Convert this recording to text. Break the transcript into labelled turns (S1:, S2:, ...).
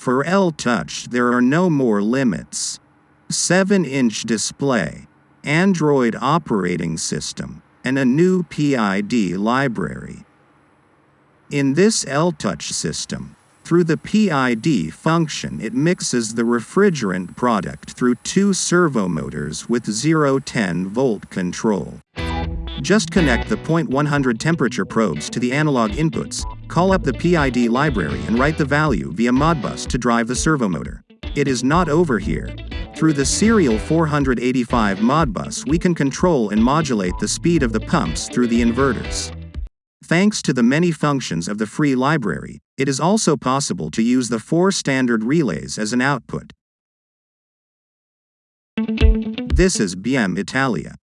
S1: For L-Touch there are no more limits. 7-inch display, Android operating system, and a new PID library. In this L-Touch system, through the PID function it mixes the refrigerant product through two servo motors with 0-10 volt control. Just connect the 0.100 temperature probes to the analog inputs, call up the PID library and write the value via Modbus to drive the servo motor. It is not over here. Through the serial 485 Modbus we can control and modulate the speed of the pumps through the inverters. Thanks to the many functions of the free library, it is also possible to use the four standard relays as an output. This is BM Italia.